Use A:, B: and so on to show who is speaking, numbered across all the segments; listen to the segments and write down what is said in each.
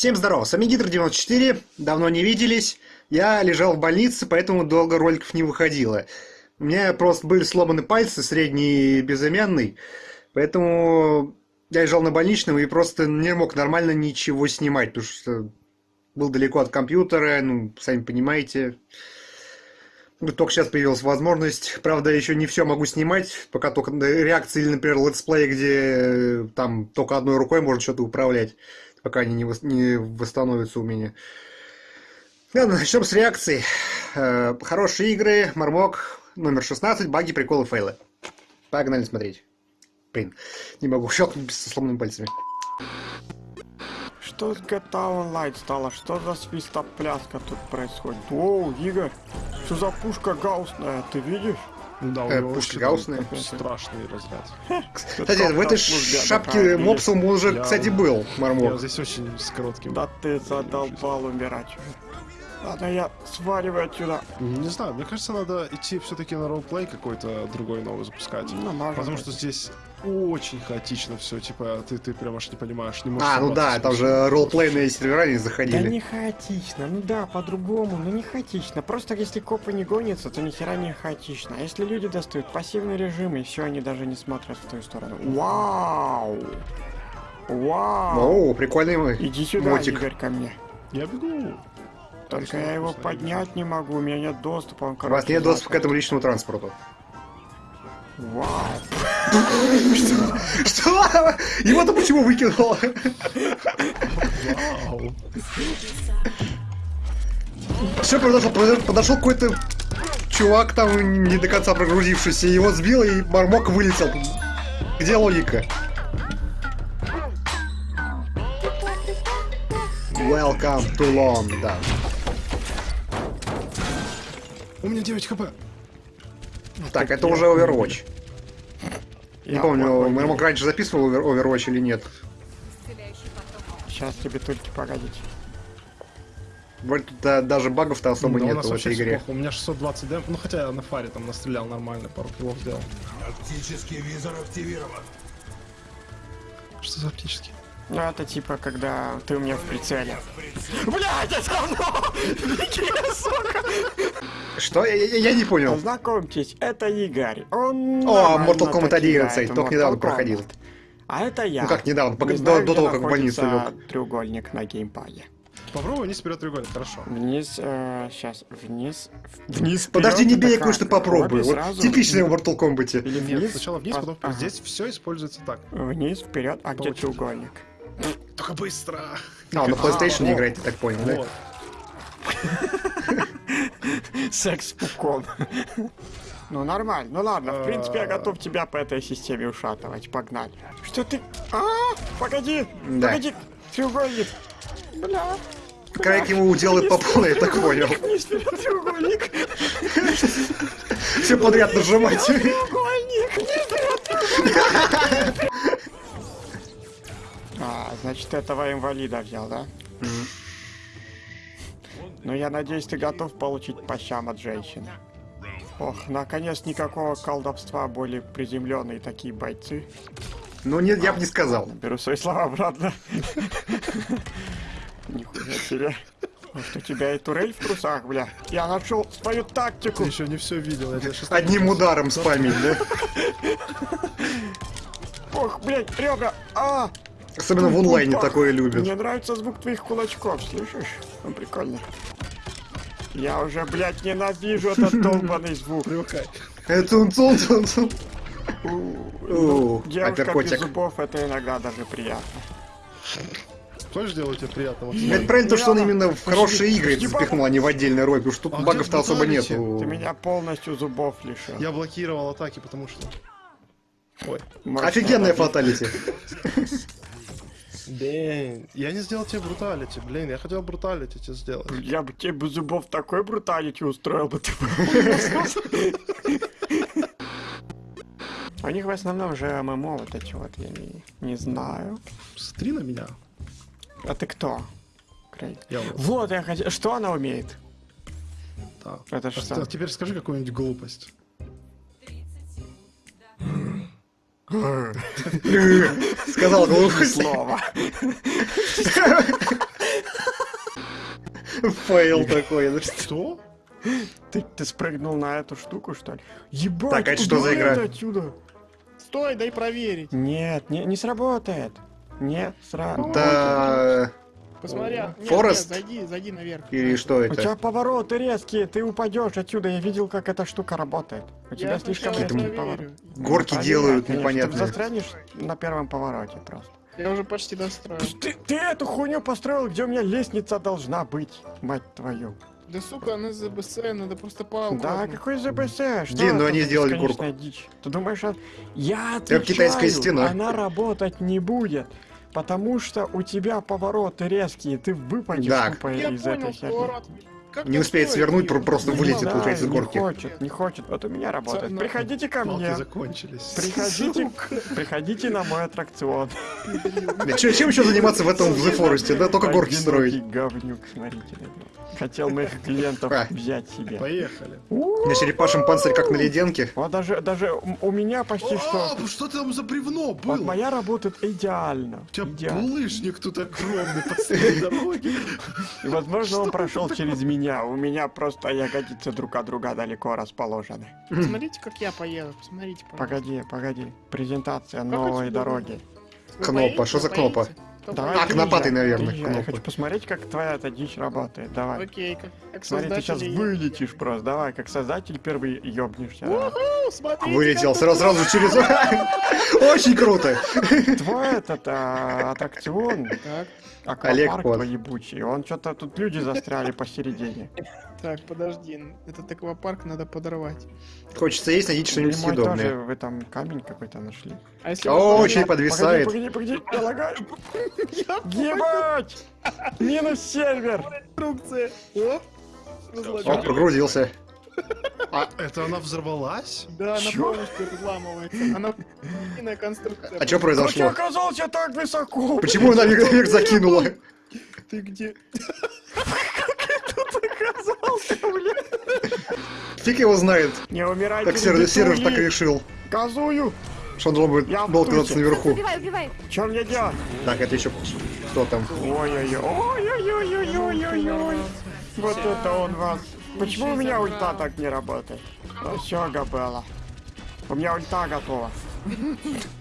A: Всем здорова, с вами Гидр94, давно не виделись. Я лежал в больнице, поэтому долго роликов не выходило. У меня просто были сломаны пальцы, средний и безымянный, поэтому я лежал на больничном и просто не мог нормально ничего снимать, потому что был далеко от компьютера, ну, сами понимаете. Только сейчас появилась возможность. Правда, еще не все могу снимать, пока только реакции, например, летсплей, где там только одной рукой можно что-то управлять пока они не, вос, не восстановятся у меня. Ладно, начнем с реакции. Э, хорошие игры, Мармок, номер 16, баги, приколы, фейлы. Погнали смотреть. Блин, не могу щелкнуть со сломанными пальцами.
B: Что с GTA Online стало? Что за свистопляска тут происходит? Оу, Игорь, что за пушка гаусная, ты видишь?
A: Ну да, у э, пушки гаусные.
C: Страшный разряд.
A: Кстати, в этой шапке мопсом уже, кстати, был, Мармок.
C: Я здесь очень с коротким.
B: Да ты задолбал умирать. Ладно, я сваливаю отсюда.
C: Не знаю, мне кажется, надо идти все-таки на роллплей какой-то другой новый запускать. Ну, Потому что здесь очень хаотично все, типа, ты, ты прям аж не понимаешь, не
A: можешь... А, ну да, там же роллплейные сервера не заходили.
B: Да не хаотично, ну да, по-другому, но не хаотично. Просто если копы не гонятся, то ни хера не хаотично. А если люди достают пассивный режим, и все, они даже не смотрят в твою сторону. Вау! Вау!
A: О, прикольный мой
B: Иди сюда, мотик. Игорь, ко мне.
C: Я бегу.
B: Только я его поднять не могу, у меня нет доступа. Он,
A: у вас нет доступа к этому личному транспорту.
B: Вау.
A: Что? Что? Его-то почему выкинуло?
C: Вау.
A: Все, подошел, подошел какой-то чувак там не до конца прогрузившийся, его сбил и Мармок вылетел. Где логика? Welcome to London.
C: У меня 9 хп.
A: Так, это уже Overwatch. Не помню, мы мог раньше записывал Overwatch или нет.
B: Сейчас тебе только погодить.
A: Вроде тут да, даже багов-то особо
C: да,
A: нет в этой игре.
C: Плохо. У меня 620 дэмп, ну хотя я на фаре там настрелял нормально, пару килов сделал.
D: Оптический визор активирован.
C: Что за оптический?
B: Ну это типа, когда ты у меня в прицеле. Блядь, это равно! сука!
A: Что? Я, я, я не понял.
B: Познакомьтесь, это Игорь. Он
A: О, Mortal Kombat 11, только недавно проходил.
B: А это я.
A: Ну как недавно, пока, до, до того, как в больницу лег.
B: треугольник на геймпаде.
C: Попробуй вниз вперед треугольник, хорошо.
B: Вниз, э, сейчас, вниз.
A: Вниз. Вперед, Подожди, не бей, я кое-что попробую. Вот сразу... типичное в Mortal Kombat.
C: Или вниз. Нет, сначала вниз, потом ага. Здесь все используется так.
B: Вниз, вперед, а где треугольник?
C: Только быстро.
A: А, на PlayStation не играете, так понял, да?
B: Секс пуком. Ну нормально, ну ладно, в принципе я готов тебя по этой системе ушатывать, погнали. Что ты? А, погоди, погоди, треугольник. Бля.
A: Крайк ему делает по полной, я так понял.
B: Вниз треугольник.
A: Все подряд нажимать.
B: Треугольник, треугольник. Значит, этого инвалида взял, да? Ну, я надеюсь, ты готов получить по щам от женщины. Ох, наконец никакого колдовства, более приземленные такие бойцы.
A: Ну, нет, я бы не сказал.
B: Беру свои слова обратно. Нихуя себе. Может, у тебя и турель в трусах, бля? Я нашел свою тактику.
C: Ты еще не все видел.
A: Одним ударом спамить, да?
B: Ох, блядь, ребра! А!
A: Особенно в онлайне такое любят.
B: Мне нравится звук твоих кулачков, слышишь? Он прикольно. Я уже, блядь, ненавижу этот долбанный звук.
A: Это он цун цун цун.
B: Девушка без зубов, это иногда даже приятно.
C: Тоже делает тебе приятно?
A: Это правильно то, что он именно в хорошие игры запихнул, а не в отдельный роль, потому что тут а багов-то особо нет. Ты
B: меня полностью зубов лишил.
C: Я блокировал атаки, потому что...
A: Ой. Офигенная фаталити.
C: Блин, я не сделал тебе бруталити, блин, я хотел бруталити тебе сделать.
B: Я бы тебе без зубов такой бруталити устроил бы ты. У них в основном же ММО вот эти вот, я не, не знаю.
C: Смотри на меня.
B: А ты кто? Крейг. Я вот. вот, я хотел... Что она умеет?
C: Да.
B: Это а что?
C: Теперь скажи какую-нибудь глупость.
A: Сказал глупое
B: слово.
A: Фейл такой. что-
C: Что?
B: Ты, ты спрыгнул на эту штуку, что ли? Ебать,
A: Так, а что за игра?
B: отсюда.
E: Стой, дай проверить.
B: Нет, не, не сработает. Не сработает.
A: Это...
E: Посмотри. нет,
A: Форест?
E: нет, зайди, зайди наверх.
A: Или что
B: У тебя
A: это?
B: повороты резкие, ты упадешь отсюда. Я видел, как эта штука работает. У тебя
E: Я
B: слишком
E: сначала
B: резкий
A: Какие-то
B: поворот.
E: проверю.
A: Горки
B: Проверяй,
A: делают
B: конечно, Ты застрянешь на первом повороте просто.
E: Я уже почти достроил.
B: Ты, ты эту хуйню построил, где у меня лестница должна быть, мать твою.
E: Да сука, она ЗБС, надо просто палку.
B: Да, какой ЗБС? Что
A: Дин, ну
B: это
A: они сделали
B: бесконечная дичь? Ты думаешь, а- я отвечаю,
A: китайская стена.
B: она работать не будет. Потому что у тебя повороты резкие, ты выпадешь
A: Да.
B: тупо
E: Я
B: из
E: понял,
B: этой херни.
E: поворот. Как
A: Не успеет свернуть, про- просто
E: Ну,
A: вылетит,
E: да.
A: получается, с
B: не
A: горки.
B: хочет, не хочет. Вот у меня работает.
E: Ца-
B: Приходите ко мне.
C: закончились.
B: Приходите, приходите на мой аттракцион.
A: Да чё- чем еще заниматься в этом в The Forest? Да только горки строить.
B: говнюк, смотрите. Хотел моих клиентов
A: А.
B: взять себе.
C: Поехали.
A: На черепашем панцирь как на леденке.
B: Вот даже, даже у меня почти что...
C: А, что там за бревно
B: Вот
C: было?
B: моя работает идеально.
C: У тебя
B: идеально.
C: булыжник тут огромный посреди дороги.
B: И, возможно, он прошел через меня. У меня просто ягодицы друг от друга далеко расположены.
E: Посмотрите, как я поеду. Посмотрите, пожалуйста.
B: Погоди, погоди. Презентация
E: Как
B: новой дороги.
E: Вы
A: Кнопа,
E: поедете?
A: что за кнопа?
B: Давай,
A: А, кнопатый, наверное,
B: приезжай. Я хочу посмотреть, как твоя эта дичь работает. Давай.
E: Окей, как, как
B: Смотри, ты сейчас вылетишь просто. Давай, как создатель первый ёбнешься.
E: Смотрите,
A: Вылетел сразу, сразу через... Очень круто.
B: Твой этот а, аттракцион,
E: Так,
A: Олег
B: твой ебучий, он что-то тут люди застряли посередине.
E: так, подожди. Этот аквапарк надо подорвать.
A: Хочется есть, найдите что-нибудь съедобное.
B: вы там камень какой-то нашли.
E: А если
A: О,
E: вот
A: очень подвисает.
B: Погоди, погоди, погоди, я лагаю. Ебать! Минус сервер!
E: Инструкция. О,
A: О,
E: разложил.
A: прогрузился.
C: А это она взорвалась?
E: Да, она
B: Чё?
E: полностью разламывается. Она длинная конструкция.
A: А что
B: Как я
A: произошло?
B: оказался так высоко?
A: Почему она вверх закинула?
E: Ты где?
B: оказался, блядь?
A: Фиг его знает.
B: Не умирайте,
A: Так сервер, сервер так решил.
B: Газую!
A: Что он должен был оказаться наверху.
F: Убивай, убивай.
B: Чё мне делать?
A: Так, это еще кто там?
B: Ой-ой-ой, ой-ой-ой-ой-ой-ой. Вот это он вас. Почему у меня ульта так не работает? Ну все, Габела. У меня ульта готова.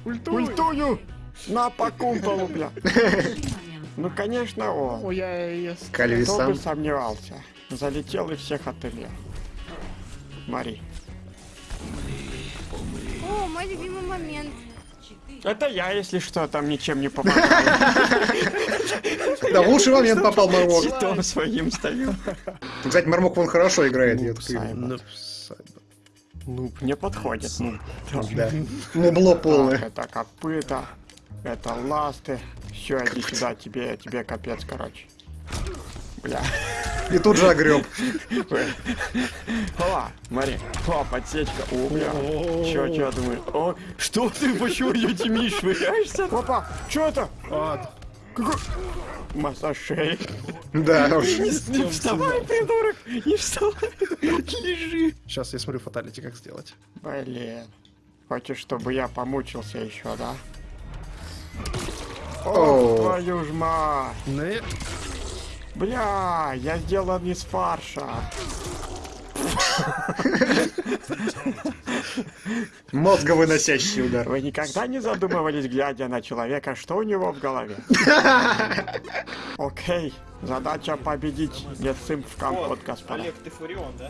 B: Ультую! На по кумполу, бля. Ну, конечно, он.
E: О, я,
B: Кто бы сомневался. Залетел из всех ателье. Мари.
F: О, мой любимый момент.
B: Это я, если что, там ничем не помогаю.
A: Да, в лучший момент попал Мармок.
B: Щитом своим стою.
A: Кстати, Мармок вон хорошо играет.
C: Ну,
B: Ну, мне подходит. Ну,
A: Да. Мубло полное.
B: Это копыта, это ласты. Все, иди сюда, тебе, тебе капец, короче. Бля.
A: И тут же огреб.
B: О, смотри. О, подсечка. О, бля. Чё, чё, думаю? О, что ты, почему ее Тимиш швыряешься? Опа, чё это?
C: А,
B: Какой? Массаж шеи.
A: Да уж.
B: Не, не вставай, придурок! Не вставай! Лежи!
C: сейчас я смотрю фаталити, как сделать.
B: Блин. Хочешь, чтобы я помучился еще, да? О, твою ж мать!
C: Не,
B: Бля, я сделан из фарша.
A: Мозговыносящий удар.
B: Вы никогда не задумывались, глядя на человека, что у него в голове? Окей, задача победить. Нет сым в компот, господа.
G: Олег, ты Фурион, да?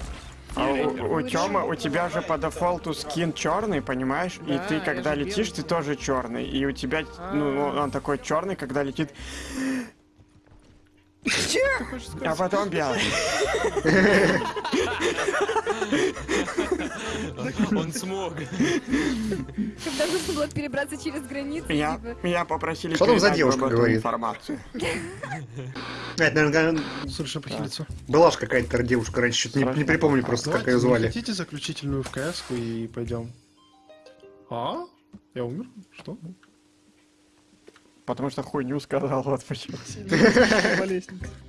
B: А у, у Тёмы, у тебя же по дефолту скин черный, понимаешь? И
E: Да,
B: ты,
E: я
B: когда летишь,
E: белый.
B: ты тоже черный. И у тебя, ну, он такой черный, когда летит. А потом белый.
G: Он смог.
F: Когда нужно было перебраться через границу,
B: Меня,
F: типа.
B: меня попросили
A: Что там за девушка говорит?
B: информацию.
A: Это, наверное,
C: слушай, похилиться.
A: была же какая-то девушка раньше, что-то не, не припомню просто, как ее звали.
C: Хотите заключительную в кс и пойдем? А? Я умер? Что?
B: Потому что хуйню сказал, вот почему.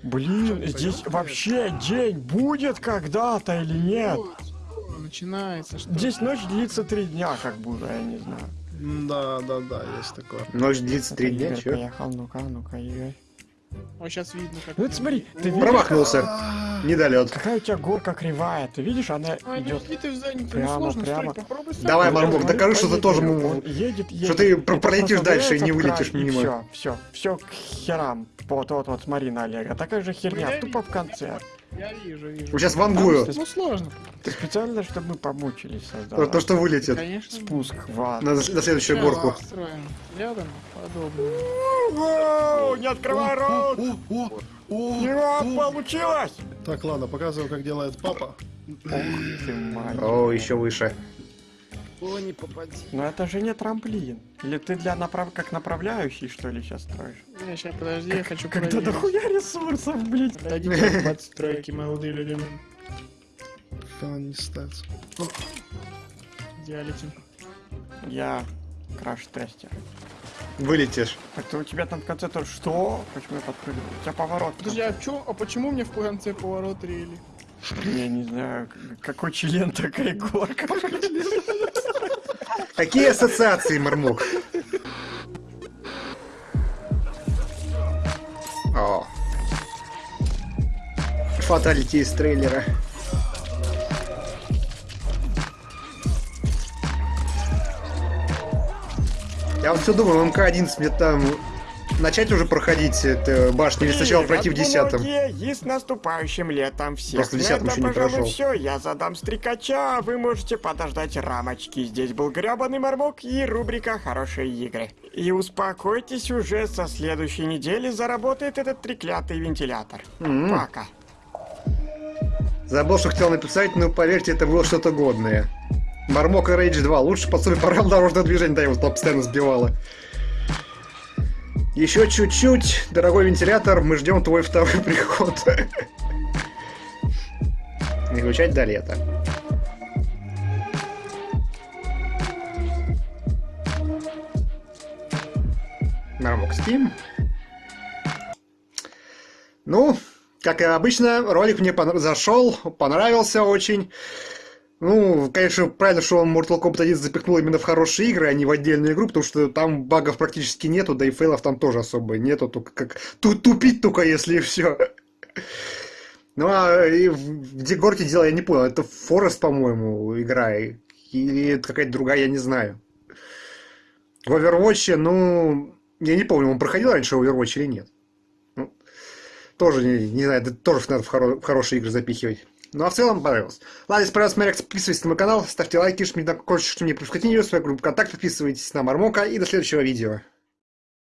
B: Блин, здесь вообще день будет когда-то или нет?
E: Начинается, что
B: Здесь ночь длится три дня, как будто, я не знаю.
C: Да, да, да, есть такое.
A: Ночь длится три дня, чё?
B: поехал, ну-ка, ну-ка, Игорь.
E: Вот сейчас видно, как...
B: Ну, вот смотри, ты видишь,
A: Промахнулся. Недолет.
B: какая у тебя горка кривая. Ты видишь, она
E: А,
B: идет
E: не ты в задницу,
B: прямо, прямо.
E: строить.
A: Давай, Мармок, докажи, что ты тоже
B: едет, едет.
A: что ты пролетишь дальше и не вылетишь мимо.
B: Все, все, все к херам. Вот, вот, вот, смотри на Олега. Такая же херня, тупо в конце.
E: Я вижу, вижу.
A: Сейчас вангую.
E: Ну сложно.
B: Ты специально, чтобы мы помучились,
A: То,
B: создал.
A: то, что вылетит.
E: Конечно.
B: Спуск в ад.
A: На, на следующую
E: Сейчас
A: горку.
E: Рядом подобное.
B: Воу, Не открывай рот!
C: О, о, о,
B: Не получилось!
C: Так, ладно, показываю, как делает папа.
B: Ты.
A: О, еще выше.
B: Но это же не трамплин. Или ты для направ... как направляющий, что ли, сейчас строишь?
E: Не, сейчас подожди, я хочу
B: Когда
E: проверить.
B: дохуя ресурсов, блядь.
E: Дадите подстройки, молодые люди.
C: Она не ставится.
E: Идеалити.
B: Я краш-тестер.
A: Вылетишь.
B: Так то у тебя там в конце то что? Почему я подпрыгнул? У тебя поворот.
E: Подожди, а, чё, а почему мне в конце поворот рели?
B: Я не знаю, какой член, такая горка.
A: Какие ассоциации, Мармок? О. Фаталити из трейлера. Я вот все думаю, МК-11 мне там начать уже проходить это башню или сначала пройти в десятом?
B: И с наступающим летом всех.
A: Просто в десятом еще не прошел.
B: все. Я задам стрекача, а вы можете подождать рамочки. Здесь был гребаный мармок и рубрика «Хорошие игры». И успокойтесь, уже со следующей недели заработает этот треклятый вентилятор.
A: М.
B: Пока.
A: Забыл, что хотел написать, но поверьте, это было что-то годное. Мармок и Рейдж 2. Лучше пособие правил дорожного движения, да, его там постоянно сбивало. Еще чуть-чуть, дорогой вентилятор, мы ждем твой второй приход. Не включать до лета. Мармок Steam. Ну, как и обычно, ролик мне зашел, понравился очень. Ну, конечно, правильно, что он Mortal Kombat 1 запихнул именно в хорошие игры, а не в отдельную игру, потому что там багов практически нету, да и фейлов там тоже особо нету, только как тут тупить только если и все. Ну, а где горки дело я не понял, это Форест, по-моему, игра, или это какая-то другая, я не знаю. В Overwatch, ну, я не помню, он проходил раньше Overwatch или нет. Ну, тоже, не, не знаю, это тоже надо в, хоро- в хорошие игры запихивать. Ну, а в целом понравилось. Ладно, если понравилось, смотрите, подписывайтесь на мой канал, ставьте лайки, жмите на колокольчик, что мне пропускать видео, свою группу ВКонтакте, подписывайтесь на Мармока и до следующего видео.